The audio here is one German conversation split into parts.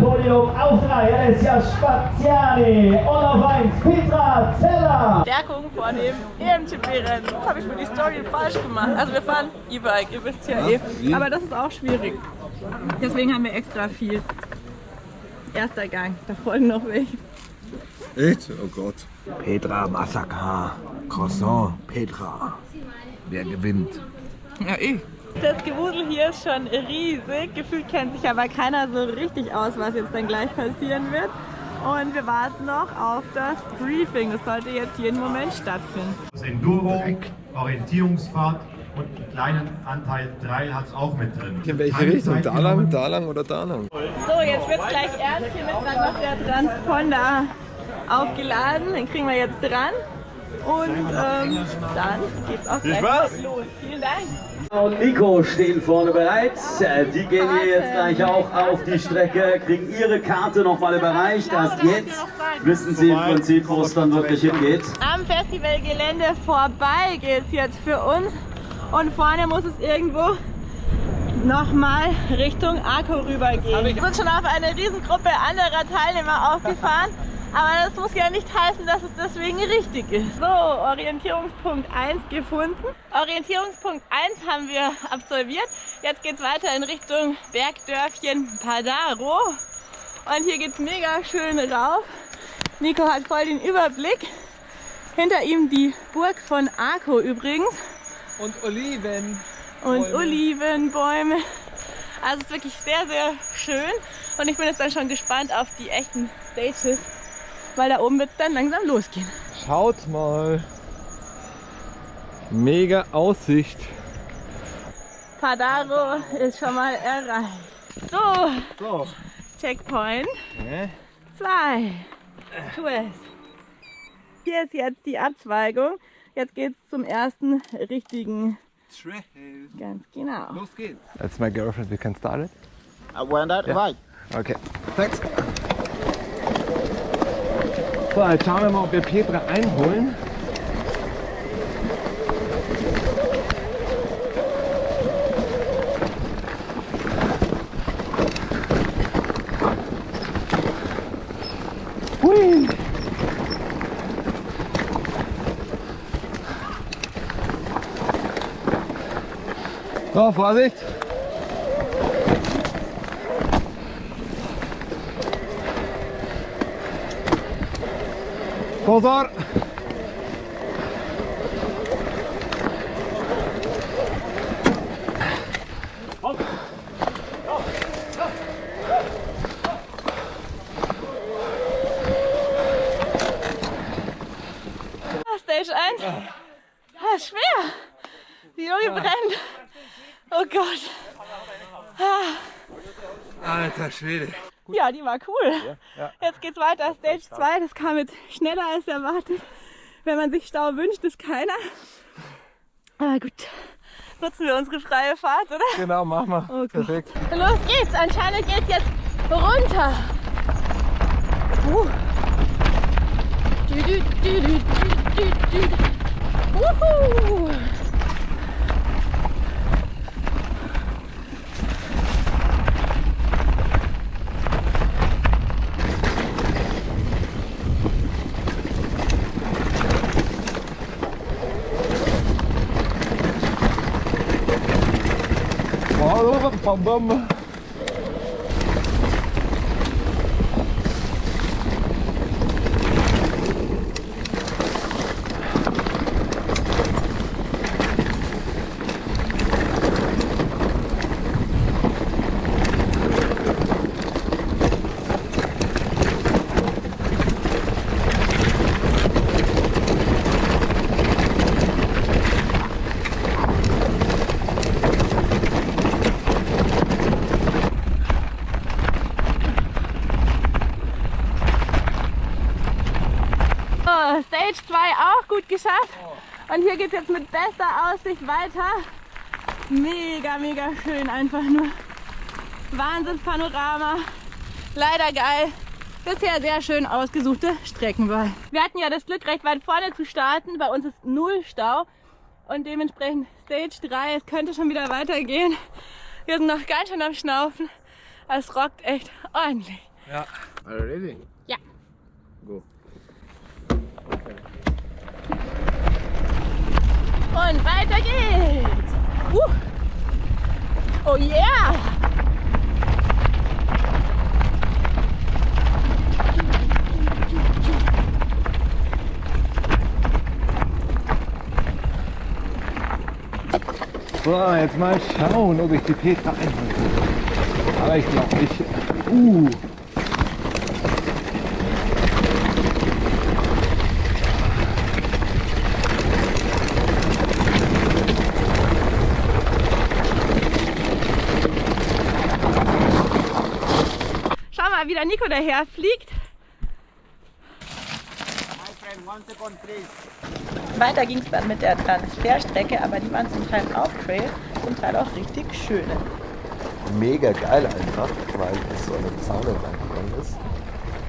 Podium. Auf drei Alessia Spaziani und auf eins Petra Zeller. Stärkung vor dem EMTB-Rennen. Das habe ich für die Story falsch gemacht. Also wir fahren E-Bike, ihr wisst ja, eh. Aber das ist auch schwierig. Deswegen haben wir extra viel. Erster Gang, da folgen noch welche. Echt? Oh Gott. Petra Massaker. Croissant. Petra. Wer gewinnt? Ja, ich. Das Gewusel hier ist schon riesig. Gefühlt kennt sich aber keiner so richtig aus, was jetzt dann gleich passieren wird. Und wir warten noch auf das Briefing. Das sollte jetzt jeden Moment stattfinden. Das Enduro, Orientierungsfahrt und einen kleinen Anteil Trail hat es auch mit drin. In welche Keine Richtung? Da lang, da lang oder da lang? So, jetzt wird es gleich ernst. Hiermit wird noch der Transponder aufgeladen. Den kriegen wir jetzt dran. Und ähm, dann geht's auch gleich los. Vielen Dank. Und Nico stehen vorne bereit. Äh, Die gehen hier jetzt gleich auch auf die Strecke, kriegen ihre Karte nochmal überreicht. Erst jetzt wissen sie im Prinzip, wo es dann wirklich hingeht. Am Festivalgelände vorbei geht's jetzt für uns. Und vorne muss es irgendwo nochmal Richtung Arco rübergehen. Wir sind schon auf eine Riesengruppe anderer Teilnehmer aufgefahren. Aber das muss ja nicht heißen, dass es deswegen richtig ist. So, Orientierungspunkt 1 gefunden. Orientierungspunkt 1 haben wir absolviert. Jetzt geht's weiter in Richtung Bergdörfchen Padaro. Und hier geht's mega schön rauf. Nico hat voll den Überblick. Hinter ihm die Burg von Arco übrigens. Und Oliven. Und Olivenbäume. Also es ist wirklich sehr, sehr schön. Und ich bin jetzt dann schon gespannt auf die echten Stages. Weil da oben wird es dann langsam losgehen. Schaut mal. Mega Aussicht. Padaro ist schon mal erreicht. So, So. Checkpoint Hä? 2. Twist. Hier ist jetzt die Abzweigung. Jetzt geht es zum ersten richtigen. Ganz genau. Los geht's. That's my girlfriend, we can start it. I went that right. Okay, thanks. So, jetzt schauen wir mal, ob wir Petra einholen. Hui. So, Vorsicht! Pozor! Ah, Stage 1. Ah, ist schwer. Die Junge brennt. Oh Gott. Alter Schwede. Ja, die war cool. Jetzt geht's weiter. Stage 2. Das kam jetzt schneller als erwartet. Wenn man sich Stau wünscht, ist keiner. Aber gut. Nutzen wir unsere freie Fahrt, oder? Genau, mach mal. Oh. Perfekt. Los geht's. Anscheinend geht's jetzt runter. Uh. Dü, dü, dü, dü, dü, dü. Wuhu. Oh, bam, bam. So, Stage 2 auch gut geschafft. Und hier geht es jetzt mit bester Aussicht weiter. Mega, mega schön einfach nur. Wahnsinnspanorama. Leider geil. Bisher sehr schön ausgesuchte Streckenwahl. Wir hatten ja das Glück, recht weit vorne zu starten. Bei uns ist null Stau. Und dementsprechend Stage 3. Es könnte schon wieder weitergehen. Wir sind noch ganz schön am Schnaufen. Es rockt echt ordentlich. Ja. Are you ready? Ja. Go. Und weiter geht's. Uh. Oh yeah! So, jetzt mal schauen, ob ich die Petra einhalte. Aber ich glaube nicht. Uh. Der Nico daher fliegt. Weiter ging es dann mit der Transferstrecke, aber die waren zum Teil auch Trails, zum Teil auch richtig schöne. mega geil einfach, weil es so eine Zaune reingegangen ist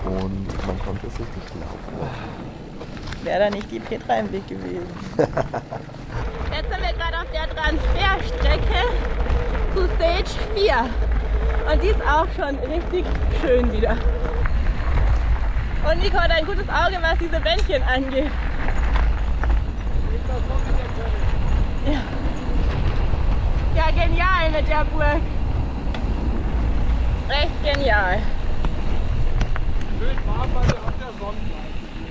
und man konnte es richtig laufen. Wäre da nicht die Petra im Weg gewesen. Jetzt sind wir gerade auf der Transferstrecke zu Stage 4. Und die ist auch schon richtig schön wieder. Und Nico hat ein gutes Auge, was diese Bändchen angeht. Ja. ja, genial mit der Burg. Echt genial.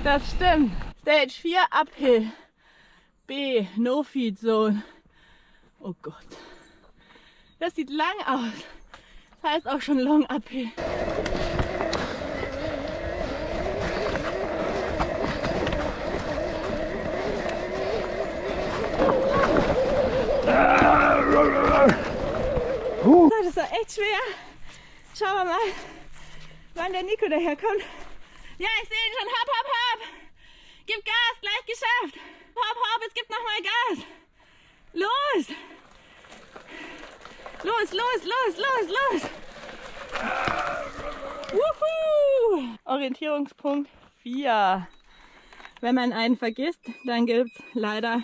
Das stimmt. Stage 4 Uphill. B, No Feed Zone. Oh Gott. Das sieht lang aus. Das heißt auch schon Long Uphill. Das war echt schwer. Schauen wir mal, wann der Nico daherkommt. Ja, ich sehe ihn schon. Hopp, hopp, hopp. Gib Gas, gleich geschafft. Hopp, hopp, es gibt noch mal Gas. Los. Los, los, los, los, los. Wuhu. Orientierungspunkt 4. Wenn man einen vergisst, dann gibt es leider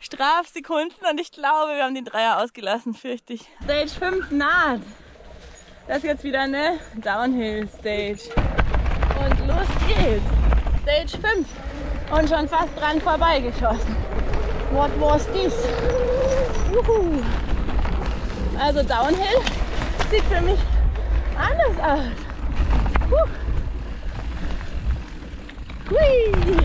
Strafsekunden und ich glaube, wir haben den Dreier ausgelassen, fürchte ich. Stage 5 naht. Das ist jetzt wieder eine Downhill-Stage. Und los geht's. Stage 5. Und schon fast dran vorbeigeschossen. What was this? Juhu. Also Downhill sieht für mich anders aus. Huh. Hui.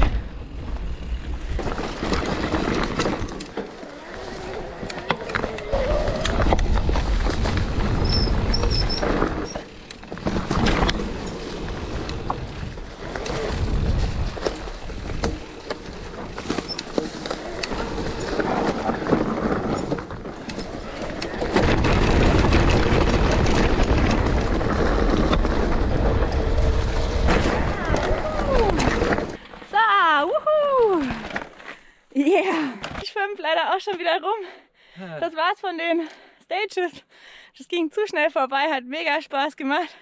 So, wuhu! Yeah! Ich schwimme leider auch schon wieder rum. Das war's von den Stages. Das ging zu schnell vorbei, hat mega Spaß gemacht.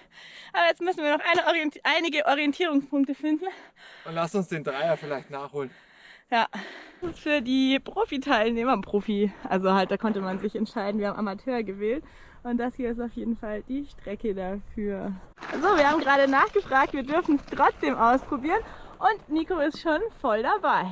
Aber jetzt müssen wir noch eine Orienti einige Orientierungspunkte finden. Und lass uns den Dreier vielleicht nachholen. Ja, das ist für die Profi-Teilnehmer, Profi, also halt, da konnte man sich entscheiden, wir haben Amateur gewählt. Und das hier ist auf jeden Fall die Strecke dafür. So, wir haben gerade nachgefragt, wir dürfen es trotzdem ausprobieren. Und Nico ist schon voll dabei.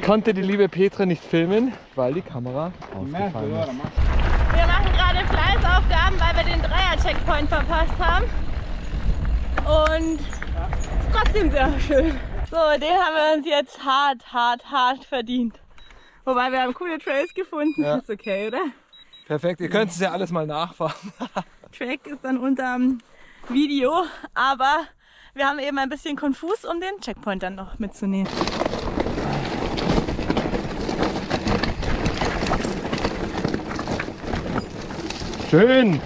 Konnte die liebe Petra nicht filmen, weil die Kamera ausgefallen ist. Wir machen gerade Fleißaufgaben, weil wir den Dreier-Checkpoint verpasst haben. Und es ist trotzdem sehr schön. So, den haben wir uns jetzt hart, hart, hart verdient. Wobei wir haben coole Trails gefunden. Ja. Ist okay, oder? Perfekt, ihr könnt es ja alles mal nachfahren. Track ist dann unterm Video, aber wir haben eben ein bisschen konfus, um den Checkpoint dann noch mitzunehmen. Schön!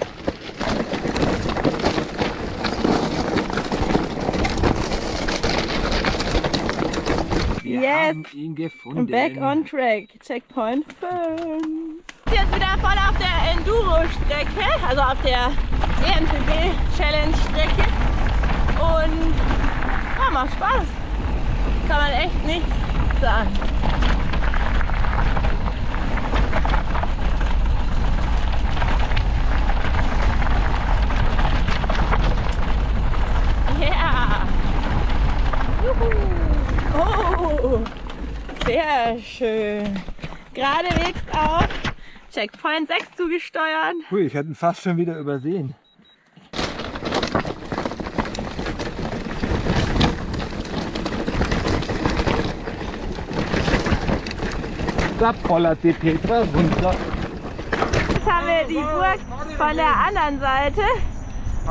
Yes! haben ihn gefunden. Back on track. Checkpoint 5. Jetzt wieder voll auf der Enduro-Strecke, also auf der EMTB-Challenge-Strecke. Und ja, macht Spaß. Kann man echt nicht sagen. Yeah! Juhu! Oh! Sehr schön. Geradewegs auf Checkpoint 6 zugesteuert. Hui, ich hätte ihn fast schon wieder übersehen. Da pollert die Petra runter. Jetzt haben wir die Burg von der anderen Seite.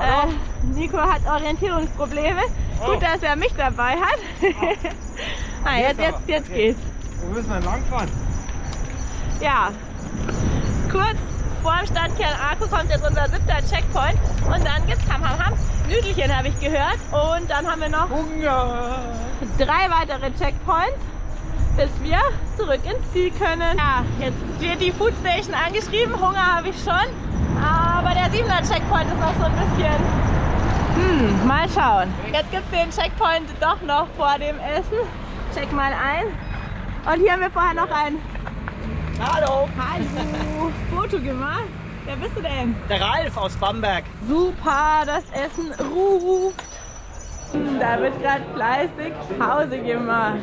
Äh, Nico hat Orientierungsprobleme. Gut, dass er mich dabei hat. ah, jetzt, jetzt, jetzt geht's. Wo müssen wir langfahren? Ja. Kurz vor dem Stadtkern Arco kommt jetzt unser siebter Checkpoint. Und dann gibt's Ham Ham Ham. Nüdelchen habe ich gehört. Und dann haben wir noch Hunger! drei weitere Checkpoints, bis wir zurück ins Ziel können. Ja, jetzt wird die Food Station angeschrieben, Hunger habe ich schon, aber der 7er Checkpoint ist noch so ein bisschen, hm, mal schauen. Jetzt gibt es den Checkpoint doch noch vor dem Essen. Check mal ein. Und hier haben wir vorher noch ein Hallo, Hallo Foto gemacht. Wer bist du denn? der Ralf aus Bamberg. Super, das Essen ruft. Da wird gerade fleißig Pause gemacht.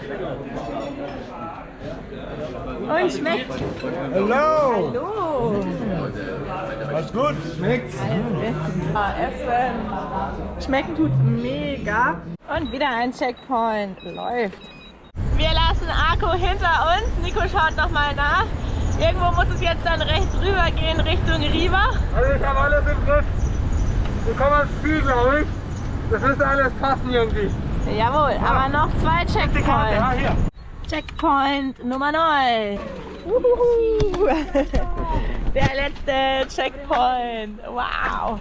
Und schmeckt. Hallo! Hallo. Alles gut? Schmeckt's? Ah, Essen. Schmecken tut's mega. Und wieder ein Checkpoint. Läuft. Wir lassen Arco hinter uns. Nico schaut nochmal nach. Irgendwo muss es jetzt dann rechts rüber gehen Richtung Riva. Also ich habe alles im Griff. Wir kommen ans Ziel, glaube ich. Das müsste alles passen irgendwie. Jawohl, aber noch zwei Ja, Checkpoints. hier. Checkpoint Nummer 9. Uhuhu. Der letzte Checkpoint. Wow.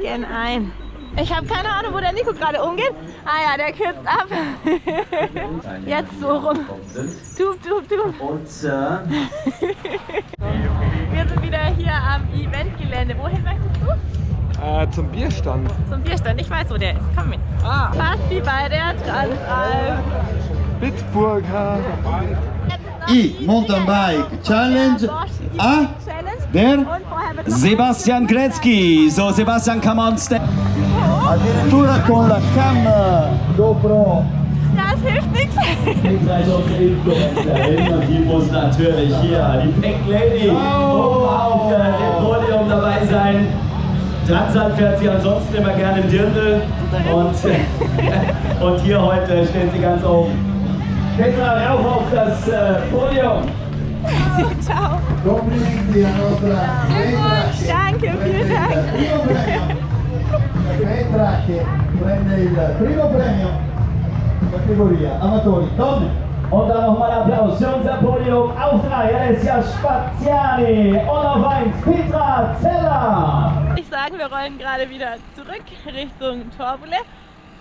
Gehen ein. Ich habe keine Ahnung, wo der Nico gerade umgeht. Ah ja, der kürzt ab. Jetzt so rum. Tup, tup, tup. Und äh, Wir sind wieder hier am Eventgelände. Wohin möchtest du? Äh, zum Bierstand. Zum Bierstand. Ich weiß, wo der ist. Komm mit. Ah, Fast wie bei der Transalp. Bitburger. I Mountainbike Challenge A der Sebastian Gretzky. So, Sebastian, come on step. Addirittura con la cam GoPro. Das hilft nichts. Die muss natürlich hier, die Pink Lady, oben auf äh, dem Podium dabei sein. Transat fährt sie ansonsten immer gerne im Dirndl und, und hier heute steht sie ganz oben. Petra, rauf auf das äh, Podium. Ciao. Danke, vielen Dank. Primo premio. Petra che prende il primo premio categoria amatori donne. Und dann nochmal Applaus für unser Podium. Auf drei, Alessia Spaziani. Und auf eins, Petra Zeller. Ich sagen, wir rollen gerade wieder zurück Richtung Torbole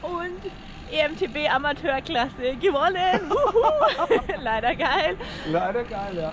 und EMTB Amateurklasse gewonnen. Leider geil. Leider geil, ja.